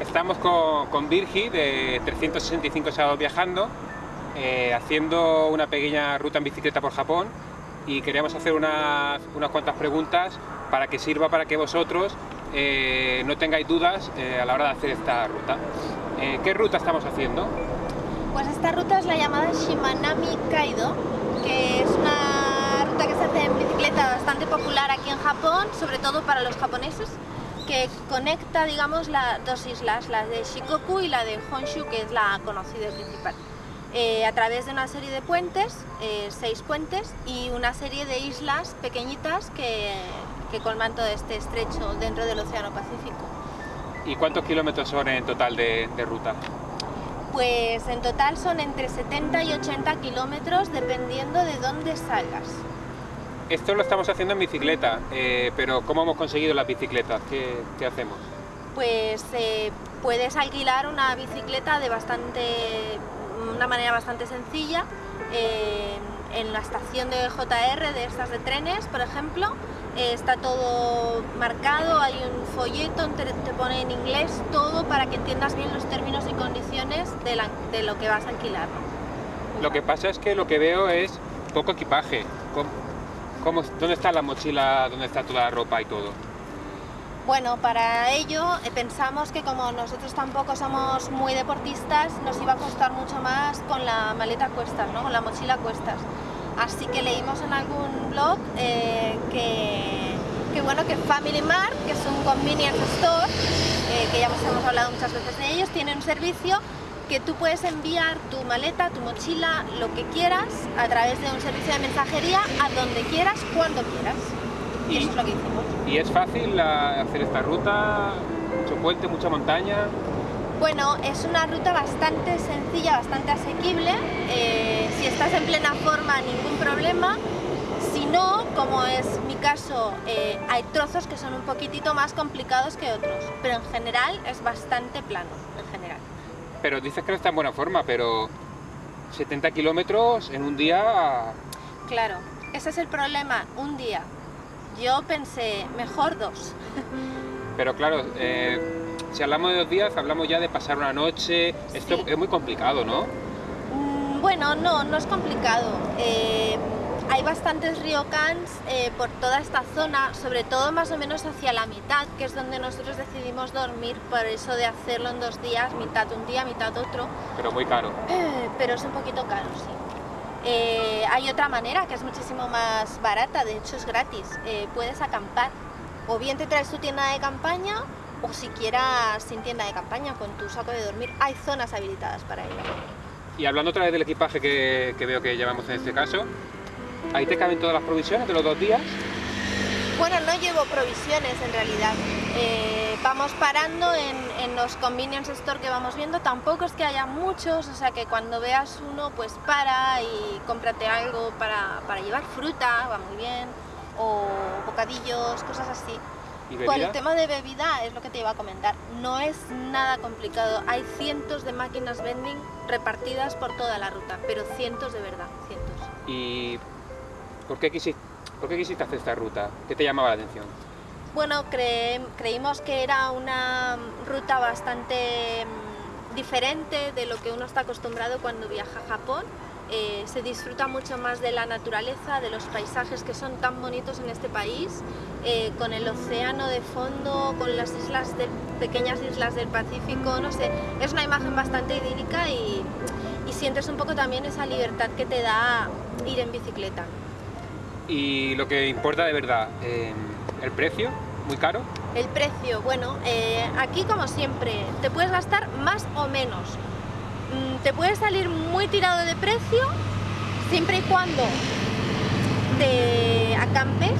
Estamos con, con Virgi de 365 sábados viajando, eh, haciendo una pequeña ruta en bicicleta por Japón y queríamos hacer unas, unas cuantas preguntas para que sirva para que vosotros eh, no tengáis dudas eh, a la hora de hacer esta ruta. ¿Qué ruta estamos haciendo? Pues esta ruta es la llamada Shimanami Kaido, que es una ruta que se hace en bicicleta bastante popular aquí en Japón, sobre todo para los japoneses, que conecta, digamos, las dos islas, la de Shikoku y la de Honshu, que es la conocida y principal. Eh, a través de una serie de puentes, eh, seis puentes, y una serie de islas pequeñitas que, que colman todo este estrecho dentro del Océano Pacífico. ¿Y cuántos kilómetros son en total de, de ruta? Pues en total son entre 70 y 80 kilómetros dependiendo de dónde salgas. Esto lo estamos haciendo en bicicleta, eh, pero ¿cómo hemos conseguido las bicicletas? ¿Qué, qué hacemos? Pues eh, puedes alquilar una bicicleta de bastante, una manera bastante sencilla eh, en la estación de JR de estas de trenes, por ejemplo. está todo marcado, hay un folleto, te, te pone en inglés todo para que entiendas bien los términos y condiciones de, la- de lo que vas a alquilar. Lo que pasa es que lo que veo es poco equipaje. ¿Cómo, dónde está la mochila? ¿Dónde está toda la ropa y todo? Bueno, para ello eh, pensamos que como nosotros tampoco somos muy deportistas, nos iba a costar mucho más con la maleta cuestas, ¿no? con la mochila cuestas. Así que leímos en algún blog eh, que, bueno, que Family Mart, que es un convenience store, eh, que ya hemos hablado muchas veces de ellos, tiene un servicio que tú puedes enviar tu maleta, tu mochila, lo que quieras, a través de un servicio de mensajería, a donde quieras, cuando quieras. Y, eso es lo que hicimos. ¿Y es fácil hacer esta ruta? ¿Mucho puente, mucha montaña? Bueno, es una ruta bastante sencilla, bastante asequible. eh, si estás en plena forma, ningún problema. Si no, como es mi caso, eh, hay trozos que son un poquitito más complicados que otros. Pero en general es bastante plano, en general. Pero dices que no está en buena forma, pero 70 kilómetros en un día... Claro, ese es el problema, un día. Yo pensé, mejor dos. Pero claro, eh, si hablamos de dos días, hablamos ya de pasar una noche. Esto Sí. es muy complicado, ¿no? Mm, Bueno, no, no es complicado. Eh, hay bastantes ryokans eh, por toda esta zona, sobre todo más o menos hacia la mitad, que es donde nosotros decidimos dormir, por eso de hacerlo en dos días, mitad un día, mitad otro, Pero muy caro. Eh, pero es un poquito caro, sí. Eh, hay otra manera que es muchísimo más barata, de hecho es gratis, Eh, puedes acampar, o bien te traes tu tienda de campaña, o siquiera sin tienda de campaña, con tu saco de dormir, hay zonas habilitadas para ello. Y hablando otra vez del equipaje que, que veo que llevamos en este caso, ahí te caben todas las provisiones de los dos días. Bueno, no llevo provisiones en realidad. Eh, vamos parando en, en los convenience store que vamos viendo. Tampoco es que haya muchos, o sea que cuando veas uno, pues para y cómprate algo para, para llevar fruta, va muy bien, o bocadillos, cosas así. ¿Y Con el tema de bebida es lo que te iba a comentar. No es nada complicado. Hay cientos de máquinas vending repartidas por toda la ruta, pero cientos de verdad, cientos. ¿Y por qué, quisiste, hacer esta ruta? ¿Qué te llamaba la atención? Bueno, cre- creímos que era una ruta bastante mm, diferente de lo que uno está acostumbrado cuando viaja a Japón. Eh, se disfruta mucho más de la naturaleza, de los paisajes que son tan bonitos en este país, eh, con el océano de fondo, con las islas pequeñas islas del Pacífico, no sé, es una imagen bastante idílica y sientes un poco también esa libertad que te da ir en bicicleta. Y lo que importa de verdad, eh, el precio, muy caro. El precio, bueno, eh, aquí como siempre, te puedes gastar más o menos. Mm, Te puede salir muy tirado de precio siempre y cuando te acampes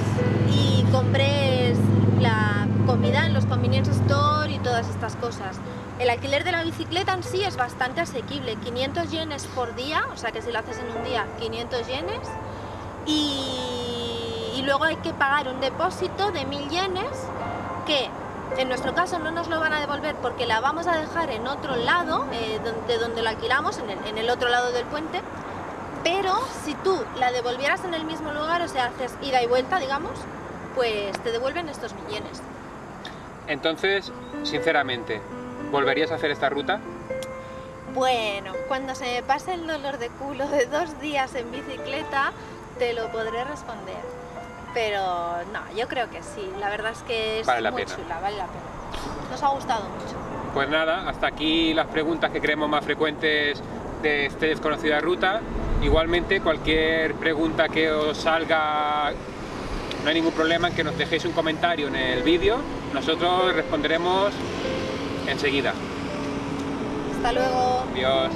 y compres la comida en los convenience store y todas estas cosas. El alquiler de la bicicleta en sí es bastante asequible, 500 yenes por día, o sea que si lo haces en un día, 500 yenes. Y, y luego hay que pagar un depósito de 1000 yenes que en nuestro caso no nos lo van a devolver porque la vamos a dejar en otro lado, eh, de donde lo alquilamos, en el, en el otro lado del puente, pero si tú la devolvieras en el mismo lugar, o sea, haces ida y vuelta, digamos, pues te devuelven estos millones. Entonces, sinceramente, ¿Volverías a hacer esta ruta? Bueno, cuando se me pase el dolor de culo de dos días en bicicleta, te lo podré responder. Pero no, yo creo que sí. La verdad es que es Vale la muy pena. chula, vale la pena. Nos ha gustado mucho. Pues nada, hasta aquí las preguntas que creemos más frecuentes de esta desconocida ruta. Igualmente, cualquier pregunta que os salga, no hay ningún problema en que nos dejéis un comentario en el vídeo. Nosotros responderemos enseguida. Hasta luego. Adiós.